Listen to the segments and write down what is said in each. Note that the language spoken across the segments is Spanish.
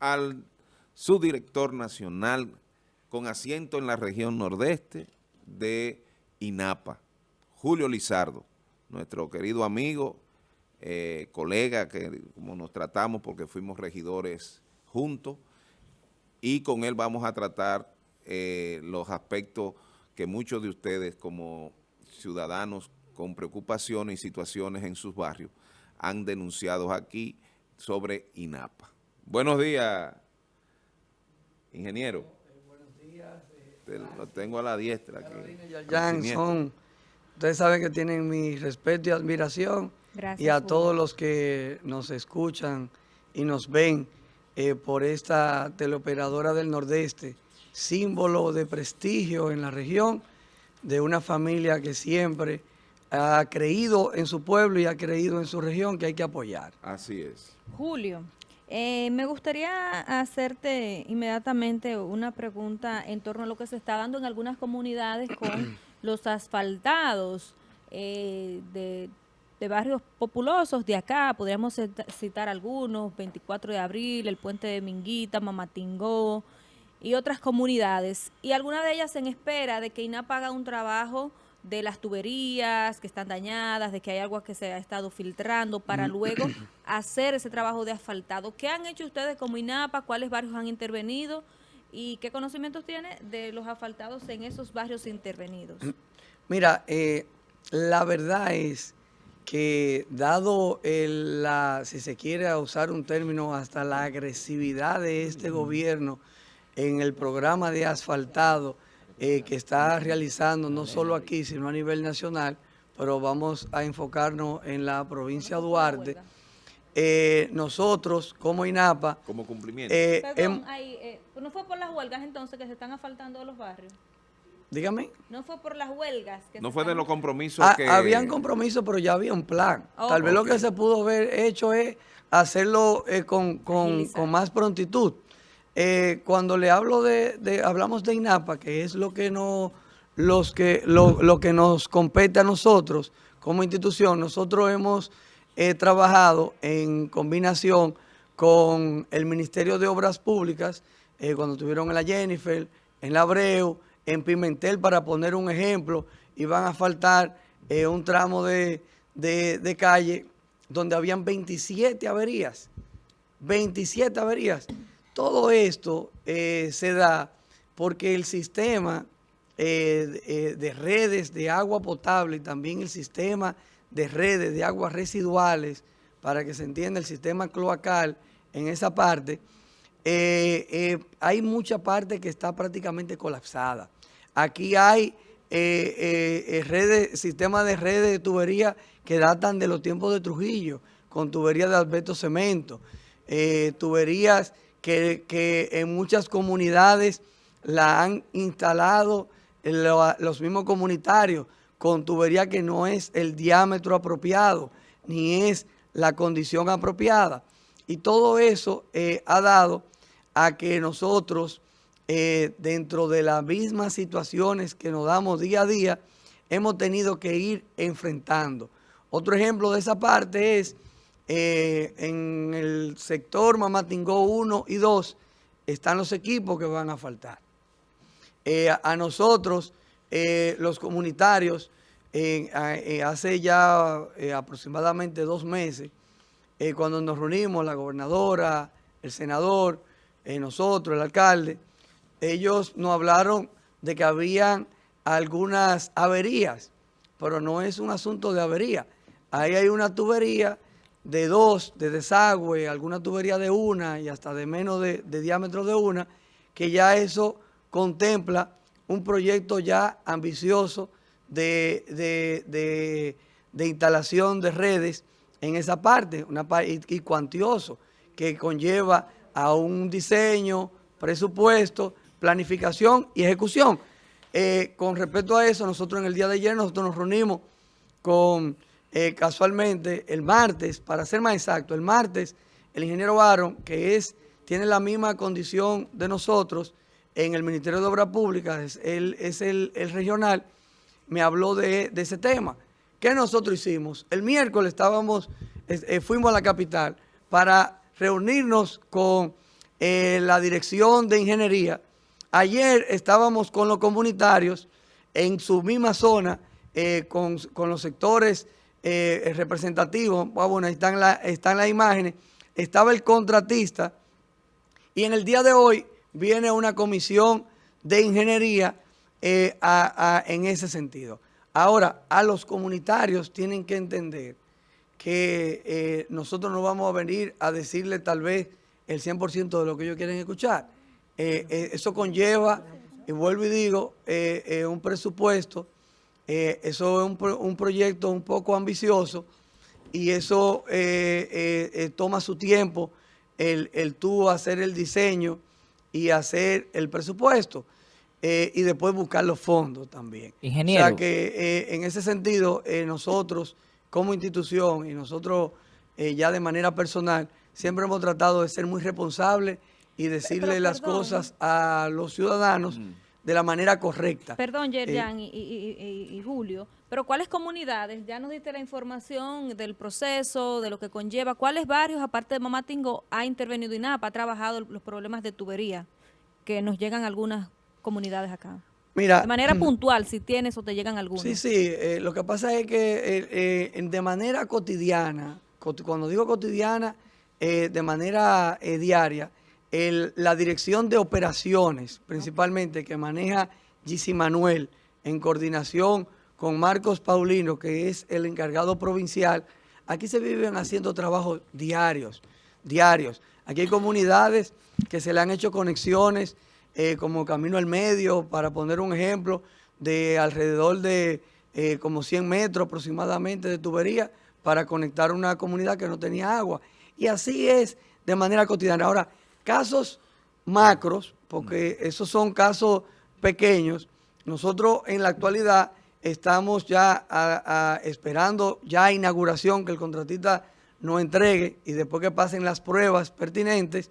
al subdirector nacional con asiento en la región nordeste de INAPA, Julio Lizardo, nuestro querido amigo, eh, colega, que como nos tratamos porque fuimos regidores juntos, y con él vamos a tratar eh, los aspectos que muchos de ustedes como ciudadanos con preocupaciones y situaciones en sus barrios han denunciado aquí sobre INAPA. Buenos días, ingeniero. buenos días. Lo tengo a la diestra aquí. son, ustedes saben que tienen mi respeto y admiración. y a todos los que nos escuchan y nos ven eh, por esta teleoperadora del Nordeste, símbolo de prestigio en la región, de una familia que siempre ha creído en su pueblo y ha creído en su región que hay que apoyar. Así es. Julio, eh, me gustaría hacerte inmediatamente una pregunta en torno a lo que se está dando en algunas comunidades con los asfaltados eh, de, barrios populosos de acá, podríamos citar algunos, 24 de abril, el puente de Minguita, Mamatingó y otras comunidades. Y algunas de ellas en espera de que INAP haga un trabajo de las tuberías que están dañadas, de que hay agua que se ha estado filtrando, para mm. luego hacer ese trabajo de asfaltado. ¿Qué han hecho ustedes como INAPA? ¿Cuáles barrios han intervenido? ¿Y qué conocimientos tiene de los asfaltados en esos barrios intervenidos? Mira, eh, la verdad es que dado el, la, si se quiere usar un término, hasta la agresividad de este gobierno en el programa de asfaltado, eh, que está realizando no solo aquí, sino a nivel nacional, pero vamos a enfocarnos en la provincia de Duarte. Eh, nosotros, como INAPA... Como cumplimiento. Eh, Perdón, ¿no fue por las huelgas entonces que se están asfaltando los barrios? Dígame. No fue por las huelgas. Que no fue de los compromisos ah, que... Habían compromisos, pero ya había un plan. Tal vez lo que se pudo haber hecho es hacerlo con, con, con más prontitud. Eh, cuando le hablo de, hablamos de INAPA, que es lo que, no, lo, que nos compete a nosotros como institución, nosotros hemos eh, trabajado en combinación con el Ministerio de Obras Públicas, eh, cuando tuvieron en la Jennifer, en la Abreu, en Pimentel, para poner un ejemplo, iban a faltar un tramo de, de calle donde habían 27 averías, 27 averías. Todo esto eh, se da porque el sistema eh, eh, de redes de agua potable y también el sistema de redes de aguas residuales, para que se entienda el sistema cloacal en esa parte, hay mucha parte que está prácticamente colapsada. Aquí hay redes, sistemas de redes de tubería que datan de los tiempos de Trujillo, con tuberías de albeto cemento, tuberías que, en muchas comunidades la han instalado los mismos comunitarios con tubería que no es el diámetro apropiado, ni es la condición apropiada. Y todo eso eh, ha dado a que nosotros, eh, dentro de las mismas situaciones que nos damos día a día, hemos tenido que ir enfrentando. Otro ejemplo de esa parte es eh, en el sector Mamatingó 1 y 2 están los equipos que van a faltar. Eh, a, nosotros, eh, los comunitarios, hace ya aproximadamente dos meses, cuando nos reunimos, la gobernadora, el senador, nosotros, el alcalde, ellos nos hablaron de que habían algunas averías, pero no es un asunto de avería. Ahí hay una tubería de dos, de desagüe, alguna tubería de una y hasta de menos de, diámetro de una, que ya eso contempla un proyecto ya ambicioso de, de, instalación de redes en esa parte una, y, y cuantioso, que conlleva a un diseño, presupuesto, planificación y ejecución. Eh, con respecto a eso, nosotros en el día de ayer nosotros nos reunimos con eh, casualmente el martes, para ser más exacto, el martes el ingeniero Barron, que es tiene la misma condición de nosotros en el Ministerio de Obras Públicas, él, es el, regional, me habló de, ese tema. ¿Qué nosotros hicimos? El miércoles estábamos, eh, fuimos a la capital para reunirnos con eh, la dirección de ingeniería. Ayer estábamos con los comunitarios en su misma zona, con, los sectores eh, representativos. Ah, bueno, están, la, están las imágenes. Estaba el contratista y en el día de hoy viene una comisión de ingeniería en ese sentido. Ahora, a los comunitarios tienen que entender que nosotros no vamos a venir a decirle tal vez el 100% de lo que ellos quieren escuchar. Eh, eh, eso conlleva, y vuelvo y digo, eh, un presupuesto, eso es un, proyecto un poco ambicioso y eso toma su tiempo el, el tú hacer el diseño y hacer el presupuesto. y después buscar los fondos también. Ingeniero. O sea que en ese sentido, nosotros como institución y nosotros ya de manera personal, siempre hemos tratado de ser muy responsables y decirle las cosas a los ciudadanos mm. De la manera correcta. Perdón, Yerjan eh, y, Julio, pero ¿cuáles comunidades? Ya nos diste la información del proceso, de lo que conlleva. ¿Cuáles barrios, aparte de Mamatingo, ha intervenido INAPA, ha trabajado los problemas de tubería que nos llegan a algunas comunidades acá? Mira, de manera puntual, si tienes o te llegan algunos. Sí, sí, eh, lo que pasa es que eh, de manera cotidiana, cuando digo cotidiana, eh, de manera eh, diaria la dirección de operaciones, principalmente que maneja Gisi Manuel en coordinación con Marcos Paulino, que es el encargado provincial, aquí se viven haciendo trabajos diarios, diarios. Aquí hay comunidades que se le han hecho conexiones eh, como Camino al Medio, para poner un ejemplo, de alrededor de como 100 metros aproximadamente de tubería para conectar una comunidad que no tenía agua. Y así es de manera cotidiana. Ahora, casos macros, porque esos son casos pequeños, nosotros en la actualidad estamos ya esperando ya inauguración que el contratista nos entregue y después que pasen las pruebas pertinentes,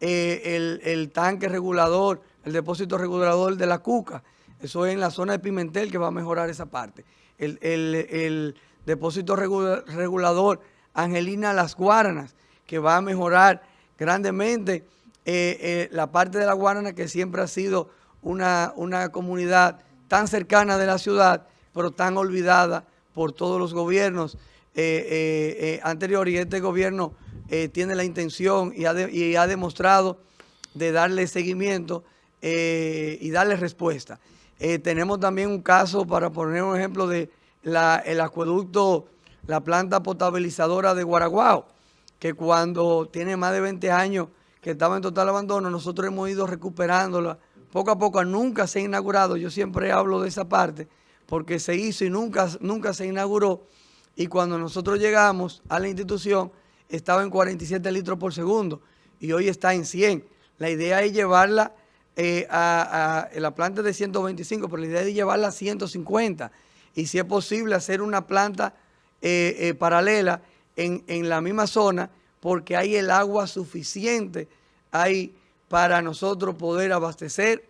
eh, el, tanque regulador, el depósito regulador de la Cuca, eso es en la zona de Pimentel que va a mejorar esa parte. El, depósito regulador Angelina Las Guaranas, que va a mejorar grandemente eh, eh, la parte de la Guarana, que siempre ha sido una, una comunidad tan cercana de la ciudad, pero tan olvidada por todos los gobiernos eh, anteriores. Y este gobierno tiene la intención y ha, demostrado de darle seguimiento y darle respuesta. tenemos también un caso, para poner un ejemplo, de la, el acueducto, la planta potabilizadora de Guaraguao, que cuando tiene más de 20 años que estaba en total abandono, nosotros hemos ido recuperándola poco a poco, nunca se ha inaugurado, yo siempre hablo de esa parte, porque se hizo y nunca, nunca se inauguró, y cuando nosotros llegamos a la institución, estaba en 47 litros por segundo, y hoy está en 100. La idea es llevarla eh, a, la planta de 125, pero la idea es llevarla a 150, y si es posible hacer una planta eh, eh, paralela en, la misma zona porque hay el agua suficiente ahí para nosotros poder abastecer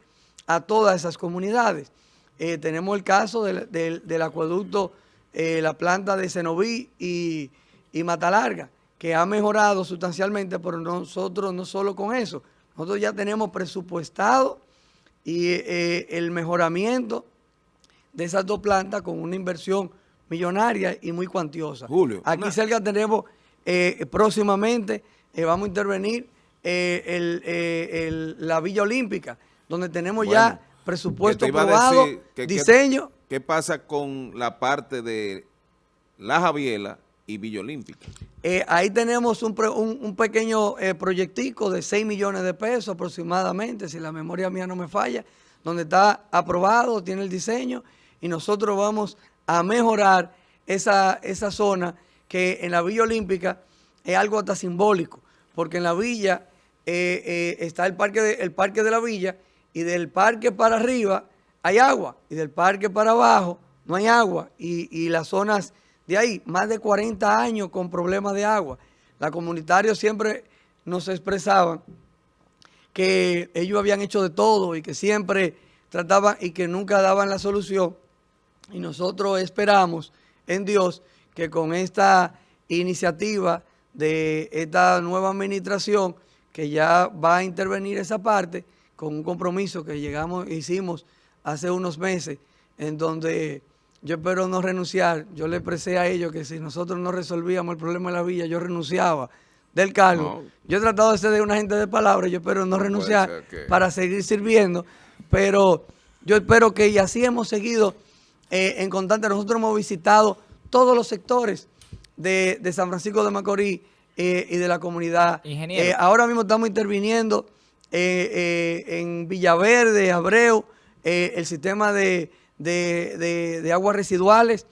a todas esas comunidades. Eh, tenemos el caso del, acueducto, eh, la planta de Cenoví y, y Matalarga, que ha mejorado sustancialmente, pero nosotros no solo con eso, nosotros ya tenemos presupuestado y eh, el mejoramiento de esas dos plantas con una inversión millonaria y muy cuantiosa. Julio. Aquí cerca tenemos eh, próximamente, eh, vamos a intervenir eh, la Villa Olímpica, donde tenemos ya presupuesto aprobado, diseño. ¿Qué pasa con la parte de La Javiela y Villa Olímpica? ahí tenemos un, un pequeño proyectico de 6 millones de pesos aproximadamente, si la memoria mía no me falla, donde está aprobado, tiene el diseño, y nosotros vamos a mejorar esa, esa zona que en la Villa Olímpica es algo hasta simbólico, porque en la villa eh, eh, está el parque, de, el parque de la villa y del parque para arriba hay agua y del parque para abajo no hay agua y, las zonas de ahí, más de 40 años con problemas de agua. Los comunitarios siempre nos expresaban que ellos habían hecho de todo y que siempre trataban y que nunca daban la solución y nosotros esperamos en Dios que con esta iniciativa de esta nueva administración que ya va a intervenir esa parte con un compromiso que llegamos, hicimos hace unos meses, en donde yo espero no renunciar. Yo le expresé a ellos que si nosotros no resolvíamos el problema de la villa, yo renunciaba del cargo. Yo he tratado de ser de una gente de palabra, yo espero no, renunciar para seguir sirviendo, pero yo espero que, y así hemos seguido eh, en constante, nosotros hemos visitado todos los sectores de, San Francisco de Macorís eh, y de la comunidad. Eh, ahora mismo estamos interviniendo en Villaverde, Abreu, el sistema de, de aguas residuales.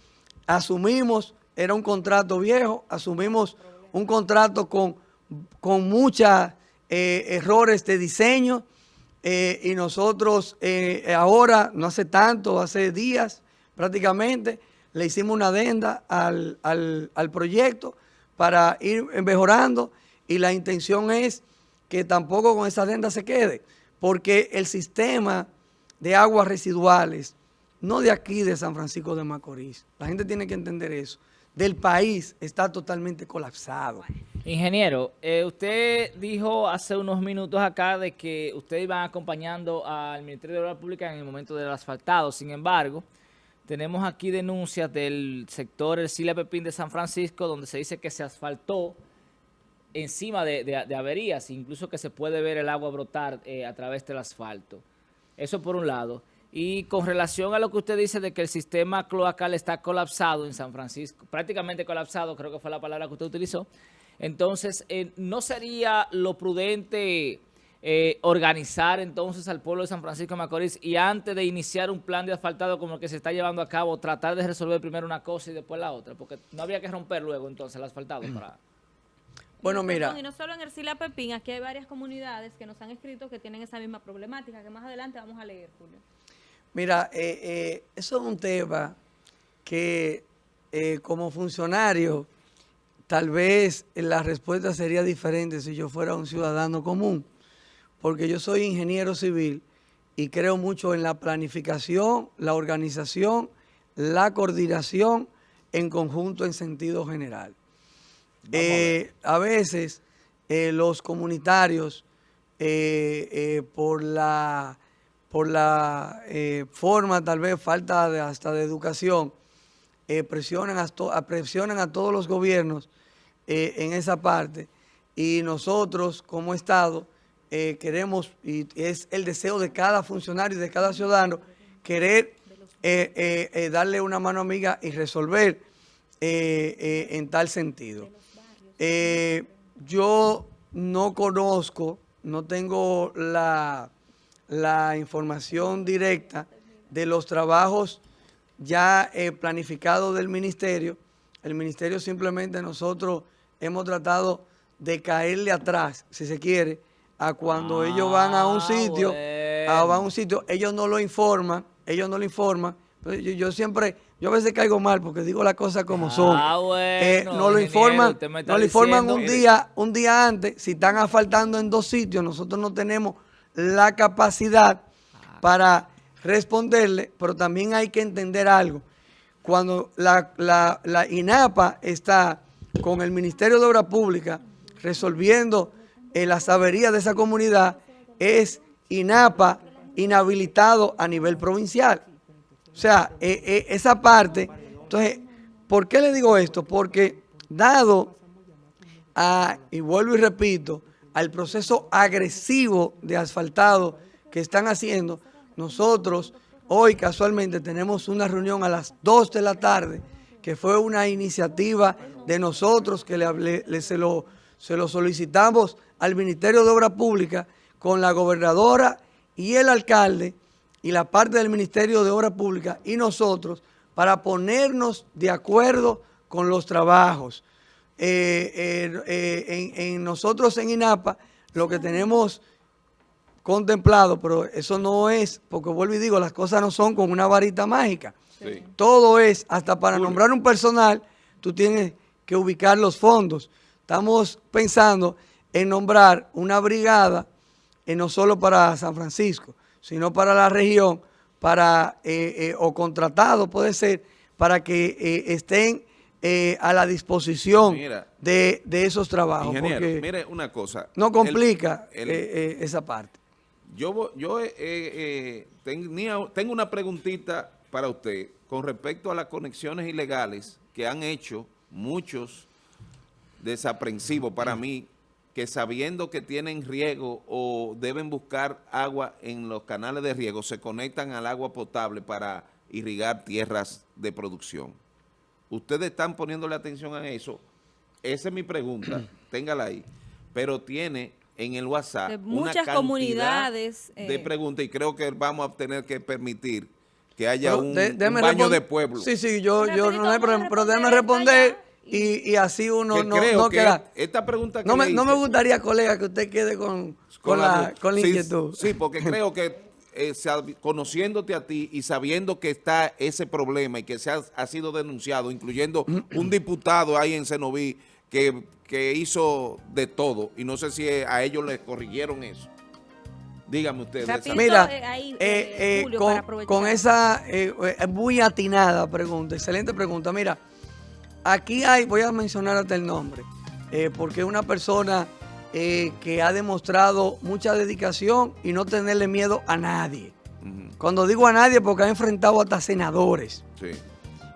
Asumimos, era un contrato viejo, asumimos un contrato con, con muchos eh, errores de diseño eh, y nosotros eh, ahora, no hace tanto, hace días prácticamente, le hicimos una adenda al, al proyecto para ir mejorando y la intención es que tampoco con esa adenda se quede, porque el sistema de aguas residuales, no de aquí de San Francisco de Macorís, la gente tiene que entender eso, del país está totalmente colapsado. Ingeniero, eh, usted dijo hace unos minutos acá de que ustedes iban acompañando al Ministerio de Obras Públicas en el momento del asfaltado. Sin embargo, tenemos aquí denuncias del sector El Sila Pepín de San Francisco, donde se dice que se asfaltó encima de, averías, incluso que se puede ver el agua brotar eh, a través del asfalto. Eso por un lado. Y con relación a lo que usted dice de que el sistema cloacal está colapsado en San Francisco, prácticamente colapsado, creo que fue la palabra que usted utilizó, entonces, eh, ¿no sería lo prudente eh, organizar entonces al pueblo de San Francisco de Macorís y antes de iniciar un plan de asfaltado como el que se está llevando a cabo, tratar de resolver primero una cosa y después la otra? Porque no habría que romper luego entonces el asfaltado para... Bueno, mira. Y no solo en Ercilia Pepín, aquí hay varias comunidades que nos han escrito que tienen esa misma problemática, que más adelante vamos a leer, Julio. Mira, eh, eh, eso es un tema que eh, como funcionario tal vez la respuesta sería diferente si yo fuera un ciudadano común, porque yo soy ingeniero civil y creo mucho en la planificación, la organización, la coordinación en conjunto en sentido general. a, veces los comunitarios, por la por la eh, forma, tal vez falta de, hasta de educación, eh, presionan, a presionan a todos los gobiernos eh, en esa parte y nosotros como Estado queremos, y es el deseo de cada funcionario y de cada ciudadano, querer darle una mano amiga y resolver en tal sentido. yo no conozco, no tengo la la información directa de los trabajos ya eh, planificados del ministerio. El ministerio simplemente nosotros hemos tratado de caerle atrás, si se quiere, a cuando ellos van a un ah, sitio, a, van a un sitio, ellos no lo informan, ellos no lo informan. Yo, siempre, yo a veces caigo mal porque digo las cosas como ah, son. Eh, no lo informan, no lo informan un día, un día antes, si están asfaltando en dos sitios, nosotros no tenemos la capacidad para responderle, pero también hay que entender algo. Cuando la, INAPA está con el Ministerio de Obras Públicas resolviendo eh, las averías de esa comunidad, es INAPA inhabilitado a nivel provincial. O sea, eh, eh, esa parte, entonces, ¿por qué le digo esto? Porque dado a, y vuelvo y repito, al proceso agresivo de asfaltado que están haciendo, nosotros hoy casualmente tenemos una reunión a las 2 de la tarde, que fue una iniciativa de nosotros que le, se, lo, se lo solicitamos al Ministerio de Obras Públicas con la gobernadora y el alcalde y la parte del Ministerio de Obras Públicas y nosotros para ponernos de acuerdo con los trabajos. Eh, eh, eh, en, nosotros en INAPA lo que tenemos contemplado, pero eso no es, porque vuelvo y digo, las cosas no son con una varita mágica. Todo es, hasta para nombrar un personal, tú tienes que ubicar los fondos. Estamos pensando en nombrar una brigada, no solo para San Francisco, sino para la región, para o contratado puede ser, para que estén eh, a la disposición de, esos trabajos. Ingeniero, mire una cosa. No complica eh, eh, esa parte. Yo, yo tengo una preguntita para usted con respecto a las conexiones ilegales que han hecho muchos desaprensivos para mí, que sabiendo que tienen riego o deben buscar agua en los canales de riego, se conectan al agua potable para irrigar tierras de producción. Ustedes están poniéndole atención a eso. Esa es mi pregunta, téngala ahí. Pero tiene en el WhatsApp muchas comunidades de eh, preguntas y creo que vamos a tener que permitir que haya un, baño de pueblo. Sí, sí, yo, yo no hay problema, pero déjeme responder y, y, así uno no, no queda. Esta pregunta que no, me, no me gustaría, colega, que usted quede con, con, la, con la inquietud. Sí, porque creo que eh, conociéndote a ti y sabiendo que está ese problema y que se ha, sido denunciado, incluyendo un diputado ahí en Cenoví que, que hizo de todo, y no sé si a ellos les corrigieron eso. Dígame usted. Mira, eh, eh, con, con, esa muy atinada pregunta, excelente pregunta. Mira, aquí hay, voy a mencionar hasta el nombre, porque una persona eh, que ha demostrado mucha dedicación y no tenerle miedo a nadie. Cuando digo a nadie, porque ha enfrentado hasta senadores,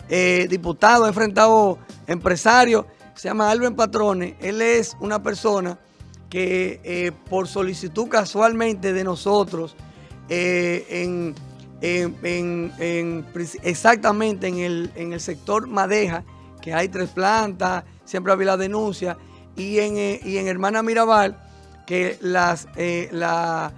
eh, diputados, ha enfrentado empresarios. Se llama Alben Patrone. Él es una persona que eh, por solicitud casualmente de nosotros, en, exactamente en el, en el sector Madeja, que hay tres plantas, siempre había la denuncia, y en, eh, y en Hermana Mirabal, que las, eh, la,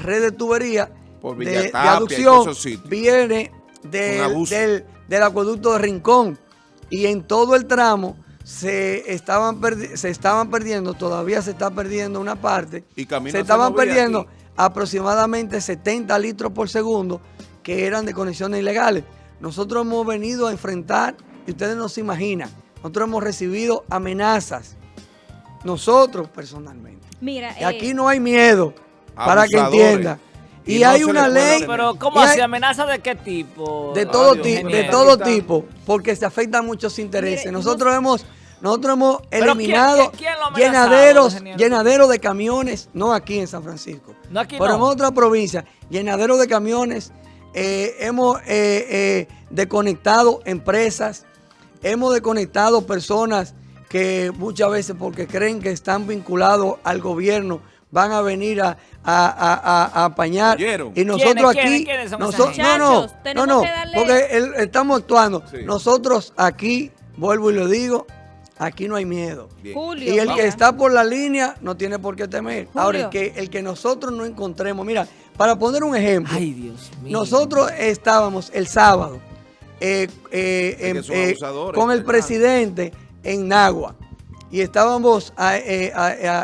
red de tubería de, aducción viene del, del acueducto de Rincón. Y en todo el tramo se estaban, se estaban perdiendo, todavía se está perdiendo una parte, y se estaban perdiendo aproximadamente 70 litros por segundo que eran de conexiones ilegales. Nosotros hemos venido a enfrentar, y ustedes no se imaginan, nosotros hemos recibido amenazas nosotros personalmente. Mira, y aquí eh, no hay miedo, para que entienda. Y, hay una ley. Pero, ¿cómo así? ¿Amenaza de qué tipo? De todo, de todo tipo, porque se afectan muchos intereses. nosotros hemos. Nosotros hemos eliminado llenaderos, llenaderos de camiones, no aquí en San Francisco, no aquí pero en otra provincia, llenaderos de camiones, eh, hemos eh, eh, desconectado empresas, hemos desconectado personas que muchas veces porque creen que están vinculados al gobierno van a venir a, apañar. Y nosotros aquí, nosotros, no, no, no, no, porque estamos actuando. Nosotros aquí, vuelvo y lo digo, aquí no hay miedo. y el que está por la línea no tiene por qué temer. Ahora, el que, el que nosotros no encontremos, mira, para poner un ejemplo, nosotros estábamos el sábado eh, eh, eh, con el presidente en Nagua. Y estábamos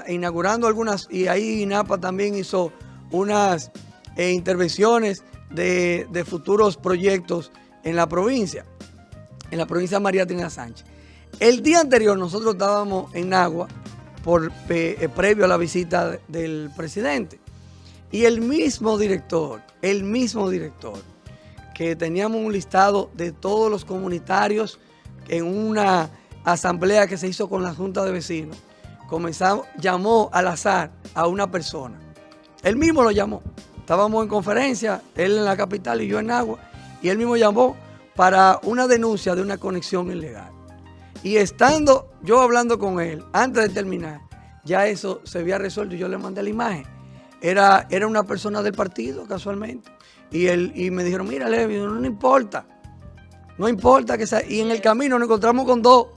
inaugurando algunas, y ahí INAPA también hizo unas intervenciones de, futuros proyectos en la provincia, en la provincia de María Trina Sánchez. El día anterior nosotros estábamos en Nagua, por, previo a la visita del presidente. Y el mismo director, el mismo director, que teníamos un listado de todos los comunitarios en una asamblea que se hizo con la Junta de Vecinos, comenzamos, llamó al azar a una persona. Él mismo lo llamó. Estábamos en conferencia, él en la capital y yo en Agua, y él mismo llamó para una denuncia de una conexión ilegal. Y estando yo hablando con él, antes de terminar, ya eso se había resuelto y yo le mandé la imagen. Era, era una persona del partido, casualmente. Y, él, y me dijeron, mira, Levi, no, no importa. No importa que sea. Y en el camino nos encontramos con dos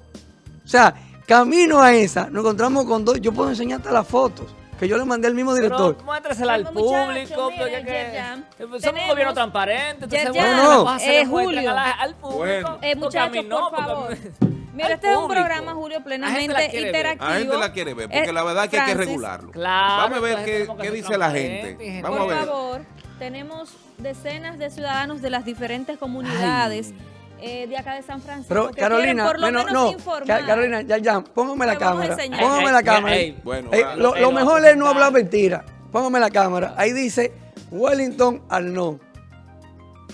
o sea, camino a esa, nos encontramos con dos, yo puedo enseñarte las fotos que yo le mandé al mismo director. Pero muéstrasela al público, porque que, somos un gobierno transparente, entonces bueno, no, eh, Julio, al público. Bueno. Eh, muchachos, por favor. Mira, este es un programa, Julio, plenamente interactivo. La gente la quiere ver, porque la verdad es que hay que regularlo. Claro, Vamos a ver qué, qué dice la gente. Vamos por a ver. favor, tenemos decenas de ciudadanos de las diferentes comunidades eh, de acá de San Francisco. Pero Carolina, por lo bueno, no, Carolina, ya, ya, póngame la cámara. Póngame la cámara. bueno, lo, mejor es no hablar mentira. Póngame la cámara. Ahí dice Wellington Arnold.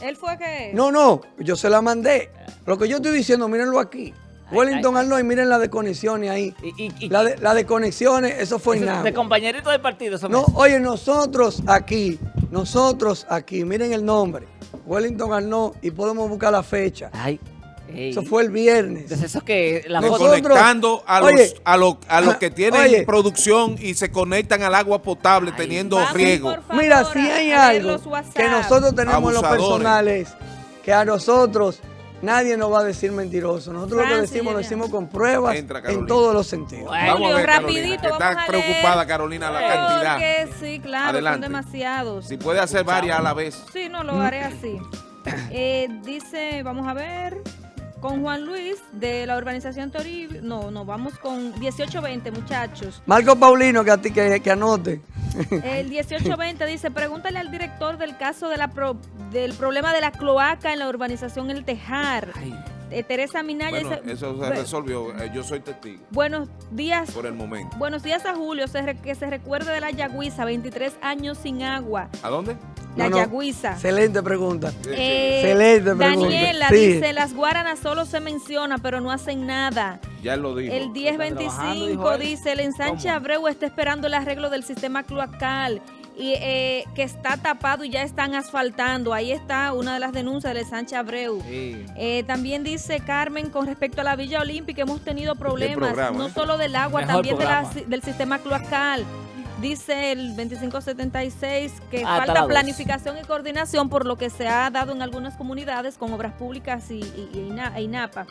¿Él fue que? No, no, yo se la mandé. Lo que yo estoy diciendo, mírenlo aquí. Wellington Arnold, y miren la de conexiones ahí. la, de, la de conexiones, eso fue nada. De compañerito del partido. No, oye, nosotros aquí, nosotros aquí, miren el nombre. Wellington Arnold y podemos buscar la fecha. Ay. Eso fue el viernes. Entonces eso que la conectando a los, a, los, a los que tienen producción y se conectan al agua potable teniendo riego. Mira, si hay algo que nosotros tenemos los personales, que a nosotros nadie nos va a decir mentiroso. Nosotros lo que decimos lo decimos con pruebas en todos los sentidos. Vamos a ver, rapidito, está preocupada Carolina la cantidad. sí, claro, son demasiados. Si puede hacer varias a la vez. Sí, no, lo haré así. Eh, dice, vamos a ver con Juan Luis de la urbanización Toribio. No, no, vamos con 1820, muchachos. Marco Paulino, que a ti que, anote. El 1820 dice, pregúntale al director del caso de la del problema de la cloaca en la urbanización El Tejar. Eh, Teresa Minaya dice, eso se resolvió, eh, yo soy testigo. Buenos días. Por el momento. Buenos días a Julio, que se recuerde de la Yagüiza, 23 años sin agua. ¿A dónde? La Yagüiza. Excelente pregunta. Eh, excelente pregunta. Daniela dice, las guaranas solo se menciona, pero no hacen nada. Ya lo dijo. El 1025 dice, el ensanche Abreu está esperando el arreglo del sistema cloacal y eh, que está tapado y ya están asfaltando. Ahí está una de las denuncias del ensanche Abreu. Eh, también dice Carmen, con respecto a la Villa Olímpica, hemos tenido problemas, no solo del agua, también del sistema cloacal. Dice el 2576 que falta planificación y coordinación por lo que se ha dado en algunas comunidades con obras públicas y, y, e INAPA.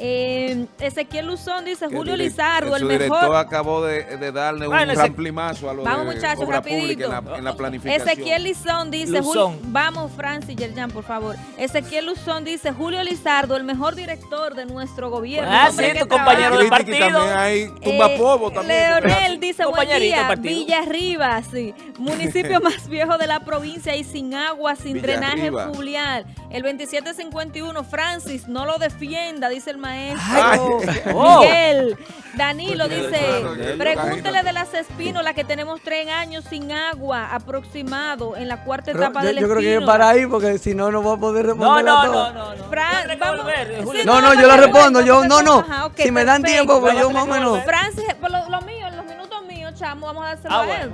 Eh, Ezequiel Luzón dice Julio Lizardo, el mejor. director acabó de, darle un ramplimazo a los Vamos, muchachos, rapidito. En la, planificación. Ezequiel Luzón dice, vamos, Francis Yerjan, por favor. Ezequiel Luzón dice, Julio Lizardo, el mejor director de nuestro gobierno. Ah, sí, tu compañero de partido. También hay tumba eh, también. Leonel dice, buen día, Villa Arriba, sí. Municipio más viejo de la provincia y sin agua, sin drenaje fluvial. El 2751, Francis, no lo defienda, dice el maestro oh. Miguel. Danilo dice, pregúntele de las espínolas que tenemos tres años sin agua aproximado en la cuarta etapa del Yo creo que es para ahí porque si no, no voy a poder responder no, no, No, no, no. no, no, yo la respondo. Yo, no, no. si me dan tiempo, pues yo más o menos. Francis, lo, lo mío, los minutos míos, chamo, vamos a dárselo ah, a él.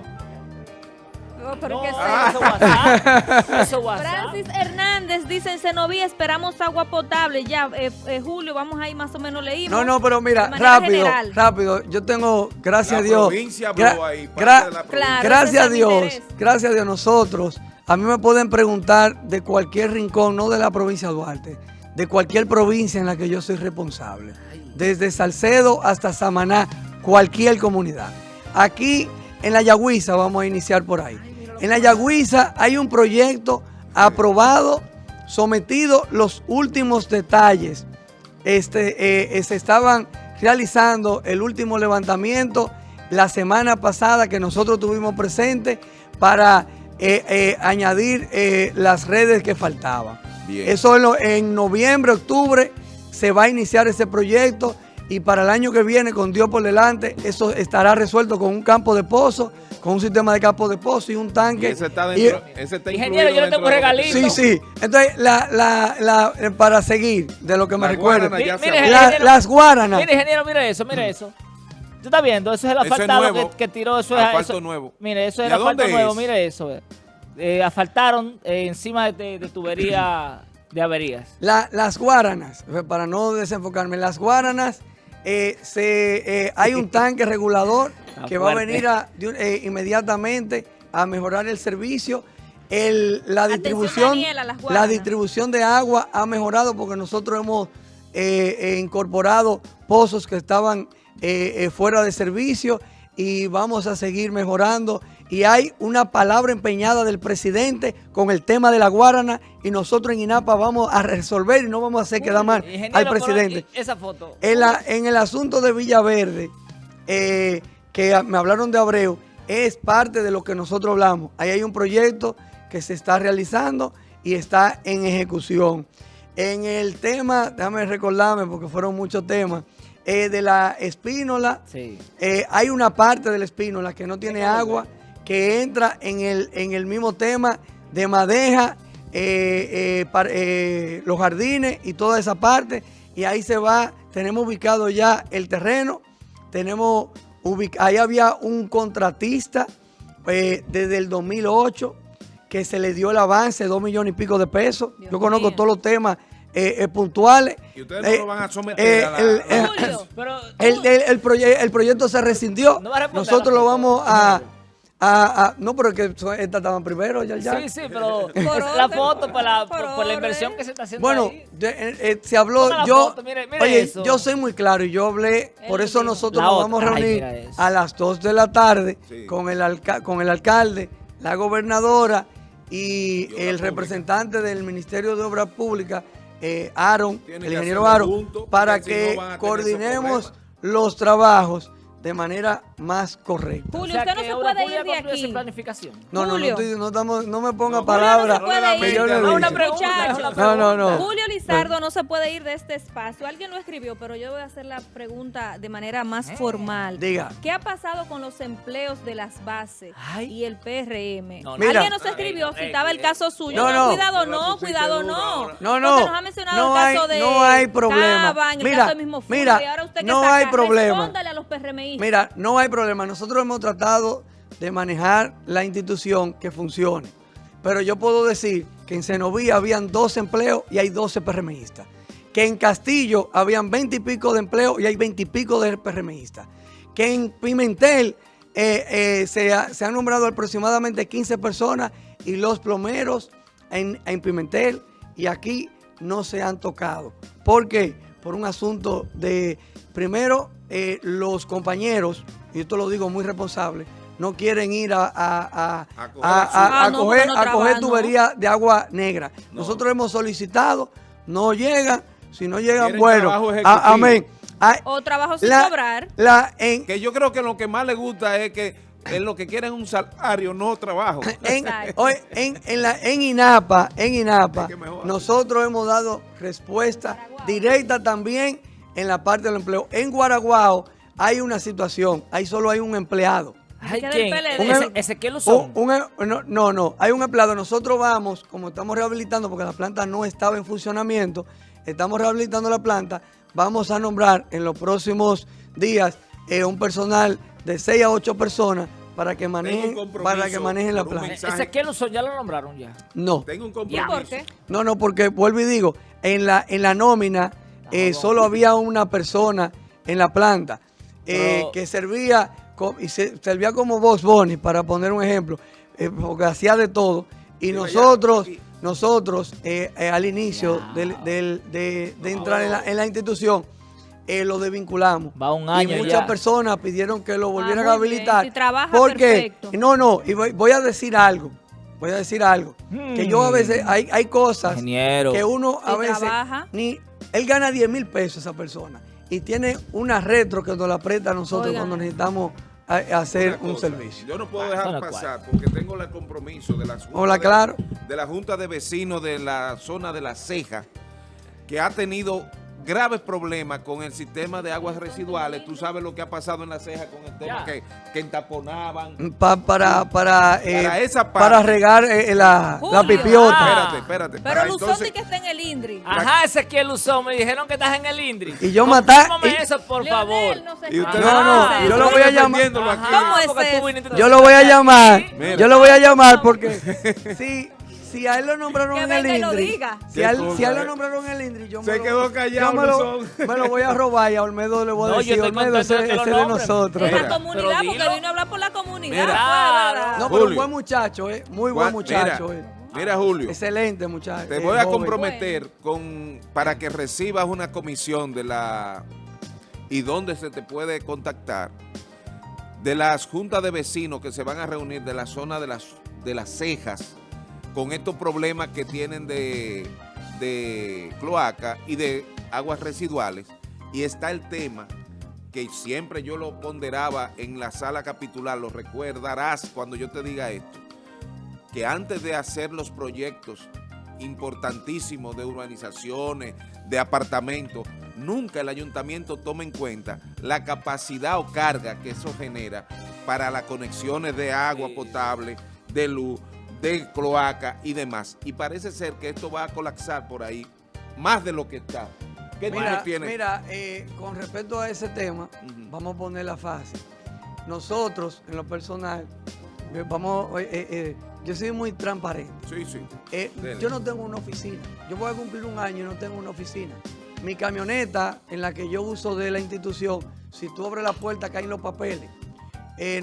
Francis Hernández dice en Senoví esperamos agua potable. Ya, eh, eh, Julio, vamos ahí más o menos leímos. No, no, pero mira, rápido, rápido. Yo tengo, gracias a Dios. gracias a Dios, gracias a Dios nosotros. A mí me pueden preguntar de cualquier rincón, no de la provincia de Duarte, de cualquier provincia en la que yo soy responsable. Desde Salcedo hasta Samaná, cualquier comunidad. Aquí en la Yagüiza vamos a iniciar por ahí. En la Yagüiza hay un proyecto aprobado, sometido los últimos detalles. Este, eh, se estaban realizando el último levantamiento la semana pasada que nosotros tuvimos presente para eh, eh, añadir las redes que faltaban. Eso en noviembre, octubre se va a iniciar ese proyecto y para el año que viene, con Dios por delante, eso estará resuelto con un campo de pozo, con un sistema de campo de pozo y un tanque. ese está dentro, ese está Ingeniero, yo le tengo un regalito. Sí, sí. Entonces, la, la, la, eh, para seguir de lo que me recuerdo, las guaranas. Mire, ingeniero, mire eso, mire eso. ¿Tú estás viendo? Eso es el asfaltado que, que, tiró. Eso es asfalto nuevo. Mire, eso es el asfalto nuevo, mire eso. Eh, asfaltaron eh, encima de, de tubería de averías. las guaranas, para no desenfocarme, las guaranas eh, se, eh, hay un tanque regulador que va a venir eh, inmediatamente a mejorar el servicio. la, distribución, la distribución de agua ha mejorado porque nosotros hemos incorporado pozos que estaban fuera de servicio y vamos a seguir mejorando y hay una palabra empeñada del presidente con el tema de la Guarana y nosotros en INAPA vamos a resolver y no vamos a hacer quedar mal al presidente. Esa foto. En, la, en el asunto de Villaverde, eh, que me hablaron de Abreu, es parte de lo que nosotros hablamos. Ahí hay un proyecto que se está realizando y está en ejecución. En el tema, déjame recordarme porque fueron muchos temas, eh, de la espínola, eh, hay una parte de la espínola que no tiene agua que entra en el, en el mismo tema de madeja, eh, eh, eh, los jardines y toda esa parte. y ahí se va, tenemos ubicado ya el terreno, tenemos ahí había un contratista eh, desde el 2008 que se le dio el avance, dos millones y pico de pesos. Yo conozco todos los temas eh, eh, puntuales. Y ustedes no lo van a someter a la, el, el, proyecto se rescindió. Nosotros lo vamos a Ah, ah, no, pero es que esta estaba primero, ya, ya. Sí, sí, pero la foto por la, por, la inversión que se está haciendo Bueno, ahí. Eh, eh, se habló, yo, oye, yo soy muy claro y yo hablé, por eso nosotros nos vamos a reunir a las 2 de la tarde con, el con el alcalde, la gobernadora y el representante del Ministerio de Obras Públicas, eh, Aaron, el ingeniero Aaron, para que coordinemos los trabajos de manera más correcta. Julio, usted no se puede ir de aquí. planificación? No, no, no, estamos, no, me ponga palabras yo le no, no, no, no. Julio Lizardo no se puede ir de este espacio. Alguien lo escribió, pero yo voy a hacer la pregunta de manera más eh. formal. Diga. ¿Qué ha pasado con los empleos de las bases y el PRM? Alguien nos escribió, citaba el caso suyo. No, cuidado no, cuidado no. No, no. nos ha mencionado el caso de no hay problema. mira, mira, no hay problema. a los PRMI Mira, no hay problema. Nosotros hemos tratado de manejar la institución que funcione. Pero yo puedo decir que en Cenoví habían 12 empleos y hay 12 PRMistas. Que en Castillo habían 20 y pico de empleos y hay 20 y pico de PRMistas. Que en Pimentel eh, eh, se, han nombrado aproximadamente 15 personas y los plomeros en, en Pimentel y aquí no se han tocado. ¿Por qué? Por un asunto de, primero, eh, los compañeros, y esto lo digo muy responsable, no quieren ir a, a, a, coger, a coger tubería de agua negra. Nosotros hemos solicitado, no llegan, si no llegan, bueno, amén. o trabajo sin cobrar. La, en, que yo creo que lo que más le gusta es que lo que quieren es un salario, no trabajo. En, en, en, la, en INAPA, en INAPA, nosotros hemos dado respuesta directa también en la parte del empleo. En Guaraguao hay una situación, ahí solo hay un empleado. ¿quién? Em- ¿Ezequiel Luzón? Em- no, no, no, hay un empleado. Nosotros vamos, como estamos rehabilitando, porque la planta no estaba en funcionamiento, estamos rehabilitando la planta, vamos a nombrar en los próximos días eh, un personal de 6 a 8 personas para que manejen, para que manejen la planta. ¿Ezequiel Luzón ya lo nombraron ya? No. Tengo un compromiso. ¿Y por qué? No, no, porque vuelvo y digo, en la, en la nómina eh, solo había una persona en la planta eh, que servía, y servía como Boss Bonnie, para poner un ejemplo, eh, porque hacía de todo. Y nosotros, nosotros al inicio de, entrar en la, institución, lo desvinculamos. Va un año y muchas personas pidieron que lo volvieran ah, a habilitar. porque, no, no, y voy, a decir algo. Voy a decir algo. Que yo a veces, hay, hay cosas que uno a veces ni él gana 10 mil pesos esa persona y tiene una retro que nos la presta a nosotros cuando necesitamos hacer un servicio. Yo no puedo dejar pasar porque tengo el compromiso de la, Hola, claro. de la Junta de Vecinos de la zona de La Ceja que ha tenido graves problemas con el sistema de aguas residuales. Tú sabes lo que ha pasado en la ceja con el tema que, que, entaponaban. para, para, eh, para regar eh, la, la, pipiota. Espérate, espérate. Pero Luzón sí que está en el INDRI. Ajá, ese que es Luzón. Me dijeron que estás en el INDRI. Y yo matar. eso, por favor. No, y usted, no, no, yo lo voy a llamar. ¿Cómo es Yo lo voy a llamar. Yo lo voy a llamar porque sí si a él lo nombraron en el INDRI, si, a él, lo nombraron en el INDRI, yo Se me quedó callado, me lo, me lo, voy a robar y a Olmedo le voy a decir, Olmedo, ese, ese de nosotros. De la comunidad, porque vino a hablar por la comunidad. no, pero un buen muchacho, eh, muy buen muchacho. Mira, eh. Mira, Julio. Excelente, muchacho. Te voy a comprometer con para que recibas una comisión de la... y dónde se te puede contactar de las juntas de vecinos que se van a reunir de la zona de las, de las cejas con estos problemas que tienen de, cloaca y de aguas residuales. Y está el tema que siempre yo lo ponderaba en la sala capitular, lo recordarás cuando yo te diga esto, que antes de hacer los proyectos importantísimos de urbanizaciones, de apartamentos, nunca el ayuntamiento toma en cuenta la capacidad o carga que eso genera para las conexiones de agua potable, de luz, de cloaca y demás. Y parece ser que esto va a colapsar por ahí más de lo que está. ¿Qué Mira, tiene? mira eh, con respecto a ese tema, vamos a ponerla fácil. Nosotros, en lo personal, eh, vamos, eh, yo soy muy transparente. Sí, sí. Yo no tengo una oficina. Yo voy a cumplir un año y no tengo una oficina. Mi camioneta en la que yo uso de la institución, si tú abres la puerta caen los papeles.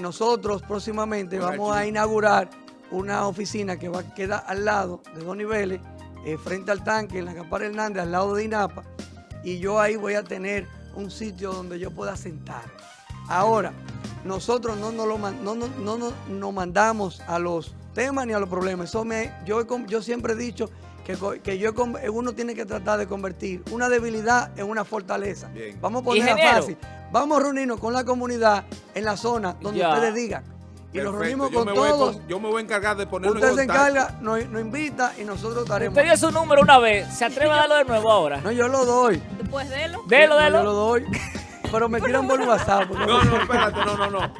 Nosotros próximamente vamos a inaugurar una oficina que va a quedar al lado de dos niveles, eh, frente al tanque, en la Campana Hernández, al lado de INAPA. Y yo ahí voy a tener un sitio donde yo pueda sentar. Ahora, nosotros no nos lo no, no, no, no- nos mandamos a los temas ni a los problemas. Eso me, yo, yo siempre he dicho que, que yo uno tiene que tratar de convertir una debilidad en una fortaleza. Bien. Vamos a ponerla fácil. Vamos a reunirnos con la comunidad en la zona donde Ya. ustedes digan. Y nos Perfecto. reunimos yo con me voy todos. yo me voy a encargar de ponerlo Usted en se encarga, nos, nos invita y nosotros estaremos. Usted dio su número una vez. ¿Se atreve a darlo de nuevo ahora? No, yo lo doy. Después de lo. Delo, No, Yo delo. lo doy. Pero me tiran por WhatsApp. No, no, espérate, no, no, no.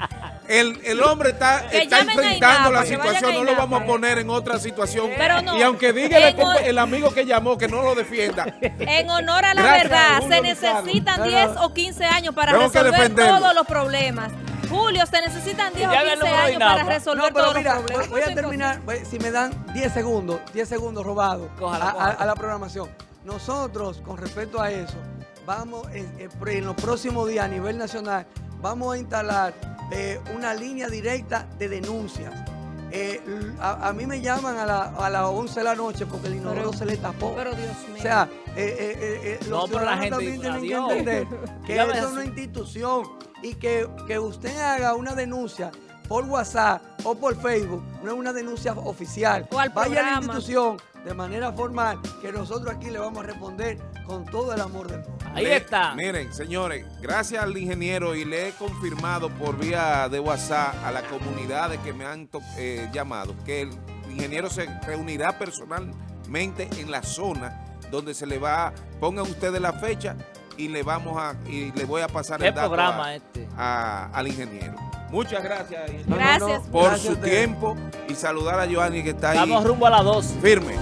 El, el hombre está, enfrentando INAPA, la situación, no lo vamos a poner en otra situación. Pero no, y aunque diga el, amigo que llamó que no lo defienda, En honor a la Gracias, verdad, se necesitan No, no. 10 o 15 años para Tengo resolver todos los problemas. Julio, se necesitan 10 o llame al 15 número de años para resolver No, pero todos mira, los problemas. voy a terminar, voy- si me dan 10 segundos, 10 segundos robados a, a- cójala. a la programación. Nosotros, con respecto a eso, vamos en, en pro- en los próximos días a nivel nacional, vamos a instalar eh, una línea directa de denuncias. Eh, a, a mí me llaman a, la- a las 11 de la noche porque el inodoro Pero- se le tapó. Pero Dios mío. O sea, eh, eh, eh, eh, los No, pero la ciudadanos gente también tienen que entender que esto es una institución y que, que usted haga una denuncia por WhatsApp o por Facebook, no es una denuncia oficial. O al Vaya a la institución de manera formal que nosotros aquí le vamos a responder con todo el amor del mundo. Ahí Le- está. Miren, señores, gracias al ingeniero y le he confirmado por vía de WhatsApp a la comunidad de que me han eh, llamado que el ingeniero se reunirá personalmente en la zona donde se le va, pongan ustedes la fecha y le vamos a y le voy a pasar ¿Qué el dato programa a- este? a- al ingeniero. Muchas gracias ingeniero, No, no, no, Gracias. por gracias su tiempo y saludar a Joanny que está ahí Estamos rumbo a las 12. firme.